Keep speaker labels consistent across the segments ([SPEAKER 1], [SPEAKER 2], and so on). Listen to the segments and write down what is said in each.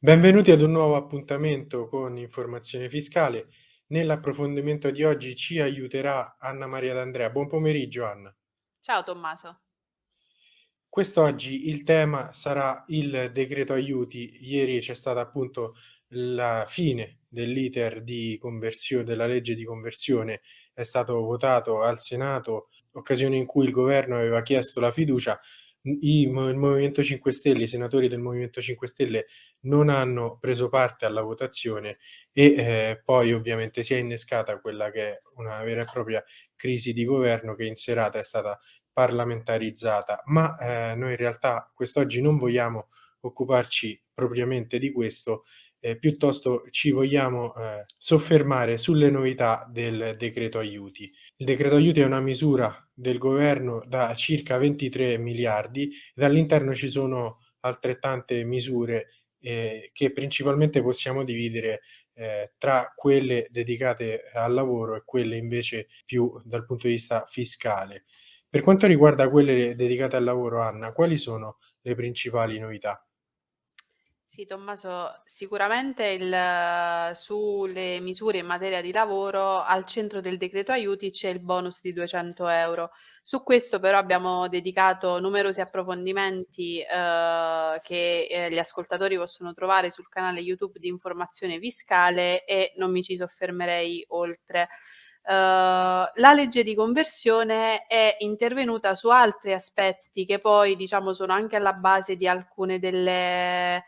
[SPEAKER 1] Benvenuti ad un nuovo appuntamento con Informazione Fiscale. Nell'approfondimento di oggi ci aiuterà Anna Maria D'Andrea. Buon pomeriggio Anna.
[SPEAKER 2] Ciao Tommaso.
[SPEAKER 1] Quest'oggi il tema sarà il decreto aiuti. Ieri c'è stata appunto la fine dell'iter di conversione della legge di conversione, è stato votato al Senato, occasione in cui il governo aveva chiesto la fiducia i, il Movimento 5 Stelle, i senatori del Movimento 5 Stelle non hanno preso parte alla votazione e eh, poi ovviamente si è innescata quella che è una vera e propria crisi di governo che in serata è stata parlamentarizzata, ma eh, noi in realtà quest'oggi non vogliamo occuparci propriamente di questo, eh, piuttosto ci vogliamo eh, soffermare sulle novità del decreto aiuti. Il decreto aiuti è una misura del governo da circa 23 miliardi e all'interno ci sono altrettante misure eh, che principalmente possiamo dividere eh, tra quelle dedicate al lavoro e quelle invece più dal punto di vista fiscale. Per quanto riguarda quelle dedicate al lavoro, Anna, quali sono le principali novità?
[SPEAKER 2] Sì, Tommaso, sicuramente il, sulle misure in materia di lavoro al centro del decreto aiuti c'è il bonus di 200 euro. Su questo però abbiamo dedicato numerosi approfondimenti eh, che eh, gli ascoltatori possono trovare sul canale YouTube di informazione fiscale e non mi ci soffermerei oltre. Uh, la legge di conversione è intervenuta su altri aspetti che poi diciamo sono anche alla base di alcune delle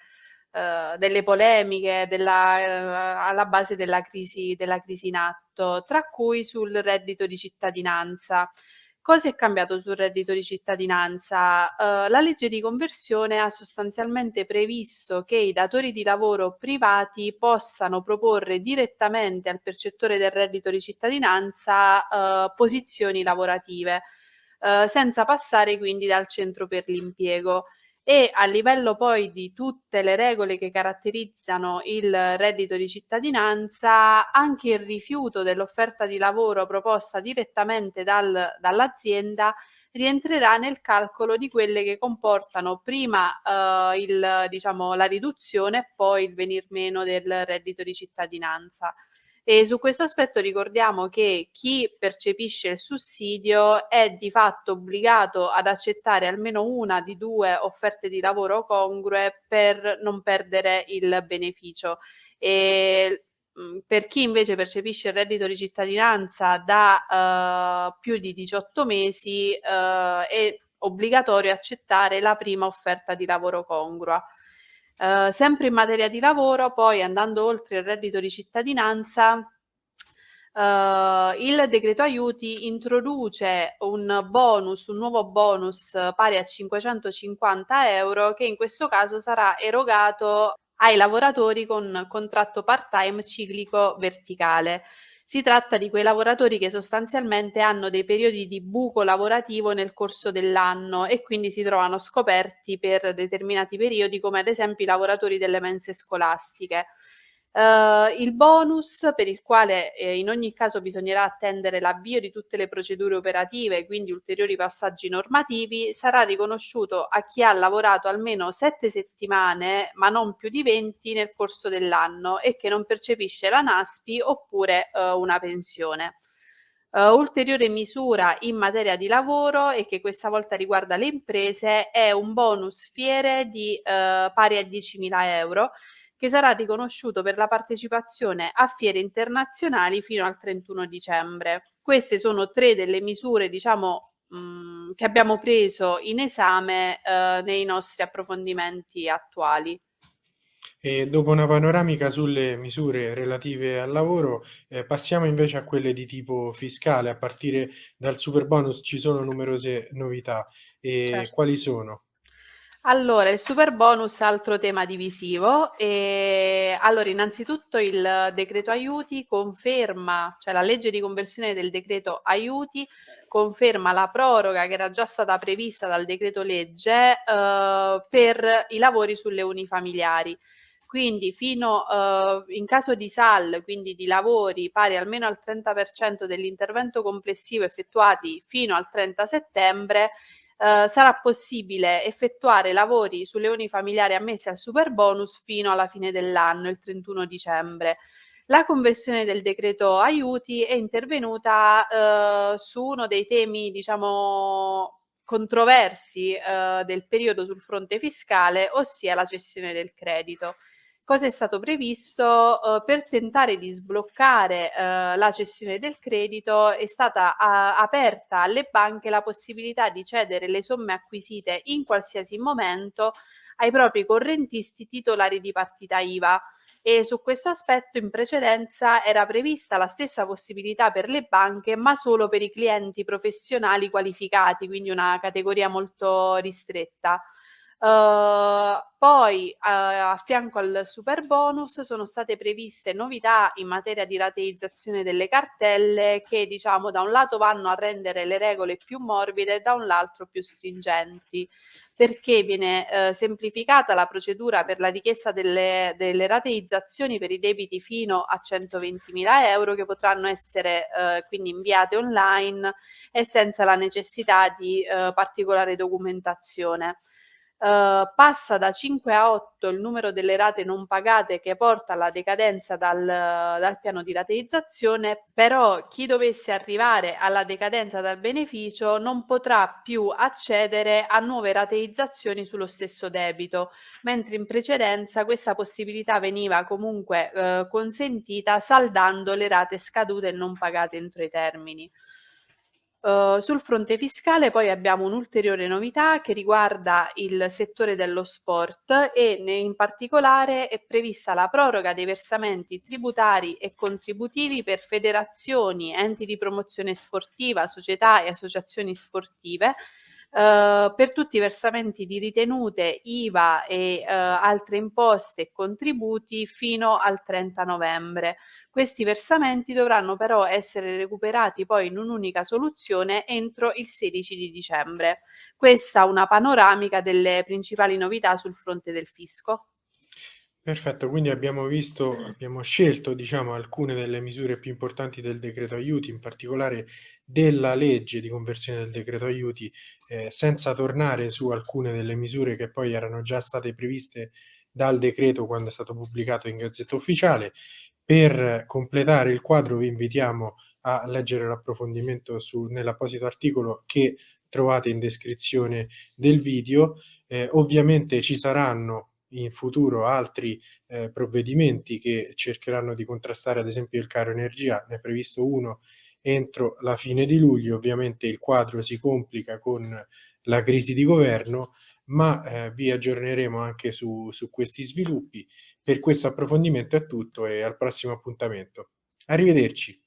[SPEAKER 2] eh, delle polemiche della, uh, alla base della crisi, della crisi in atto, tra cui sul reddito di cittadinanza. Cosa è cambiato sul reddito di cittadinanza? Uh, la legge di conversione ha sostanzialmente previsto che i datori di lavoro privati possano proporre direttamente al percettore del reddito di cittadinanza uh, posizioni lavorative, uh, senza passare quindi dal centro per l'impiego e a livello poi di tutte le regole che caratterizzano il reddito di cittadinanza, anche il rifiuto dell'offerta di lavoro proposta direttamente dal, dall'azienda rientrerà nel calcolo di quelle che comportano prima eh, il, diciamo, la riduzione e poi il venir meno del reddito di cittadinanza. E su questo aspetto ricordiamo che chi percepisce il sussidio è di fatto obbligato ad accettare almeno una di due offerte di lavoro congrue per non perdere il beneficio. E per chi invece percepisce il reddito di cittadinanza da uh, più di 18 mesi uh, è obbligatorio accettare la prima offerta di lavoro congrua. Uh, sempre in materia di lavoro, poi andando oltre il reddito di cittadinanza, uh, il decreto aiuti introduce un bonus, un nuovo bonus pari a 550 euro che in questo caso sarà erogato ai lavoratori con contratto part-time ciclico verticale. Si tratta di quei lavoratori che sostanzialmente hanno dei periodi di buco lavorativo nel corso dell'anno e quindi si trovano scoperti per determinati periodi, come ad esempio i lavoratori delle mense scolastiche. Uh, il bonus per il quale eh, in ogni caso bisognerà attendere l'avvio di tutte le procedure operative, quindi ulteriori passaggi normativi, sarà riconosciuto a chi ha lavorato almeno sette settimane, ma non più di 20 nel corso dell'anno e che non percepisce la NASPI oppure uh, una pensione. Uh, ulteriore misura in materia di lavoro e che questa volta riguarda le imprese è un bonus fiere di pari a 10.000 euro che sarà riconosciuto per la partecipazione a fiere internazionali fino al 31 dicembre. Queste sono tre delle misure, diciamo, mh, mm, che abbiamo preso in esame eh, nei nostri approfondimenti attuali.
[SPEAKER 1] E dopo una panoramica sulle misure relative al lavoro, eh, passiamo invece a quelle di tipo fiscale. A partire dal super bonus ci sono numerose novità. E certo. quali sono?
[SPEAKER 2] Allora, il super bonus, altro tema divisivo. E, allora, innanzitutto il decreto aiuti conferma, cioè la legge di conversione del decreto aiuti conferma la proroga che era già stata prevista dal decreto legge eh, per i lavori sulle unifamiliari. Quindi fino eh, in caso di SAL, quindi di lavori pari almeno al 30% dell'intervento complessivo effettuati fino al 30 settembre, eh, sarà possibile effettuare lavori sulle unifamiliari ammesse al Superbonus fino alla fine dell'anno, il 31 dicembre. La conversione del decreto aiuti è intervenuta eh, su uno dei temi, diciamo, controversi eh, del periodo sul fronte fiscale, ossia la cessione del credito. Cosa è stato previsto? Eh, per tentare di sbloccare eh, la cessione del credito è stata a, aperta alle banche la possibilità di cedere le somme acquisite in qualsiasi momento ai propri correntisti titolari di partita IVA e su questo aspetto in precedenza era prevista la stessa possibilità per le banche, ma solo per i clienti professionali qualificati, quindi una categoria molto ristretta. Uh, poi uh, a fianco al super bonus sono state previste novità in materia di rateizzazione delle cartelle che diciamo da un lato vanno a rendere le regole più morbide e da un altro più stringenti perché viene eh, semplificata la procedura per la richiesta delle, delle, rateizzazioni per i debiti fino a 120.000 euro che potranno essere eh, quindi inviate online e senza la necessità di eh, particolare documentazione. Uh, passa da 5 a 8 il numero delle rate non pagate che porta alla decadenza dal, dal, piano di rateizzazione, però chi dovesse arrivare alla decadenza dal beneficio non potrà più accedere a nuove rateizzazioni sullo stesso debito, mentre in precedenza questa possibilità veniva comunque uh, consentita saldando le rate scadute e non pagate entro i termini. Uh, sul fronte fiscale poi abbiamo un'ulteriore novità che riguarda il settore dello sport e in particolare è prevista la proroga dei versamenti tributari e contributivi per federazioni, enti di promozione sportiva, società e associazioni sportive Uh, per tutti i versamenti di ritenute, IVA e uh, altre imposte e contributi fino al 30 novembre. Questi versamenti dovranno però essere recuperati poi in un'unica soluzione entro il 16 di dicembre. Questa è una panoramica delle principali novità sul fronte del fisco.
[SPEAKER 1] Perfetto, quindi abbiamo visto, abbiamo scelto diciamo alcune delle misure più importanti del decreto aiuti, in particolare della legge di conversione del decreto aiuti, eh, senza tornare su alcune delle misure che poi erano già state previste dal decreto quando è stato pubblicato in Gazzetta Ufficiale. Per completare il quadro vi invitiamo a leggere l'approfondimento nell'apposito articolo che trovate in descrizione del video. Eh, ovviamente ci saranno in futuro altri eh, provvedimenti che cercheranno di contrastare ad esempio il caro energia, ne è previsto uno entro la fine di luglio, ovviamente il quadro si complica con la crisi di governo, ma eh, vi aggiorneremo anche su, su questi sviluppi. Per questo approfondimento è tutto e al prossimo appuntamento. Arrivederci.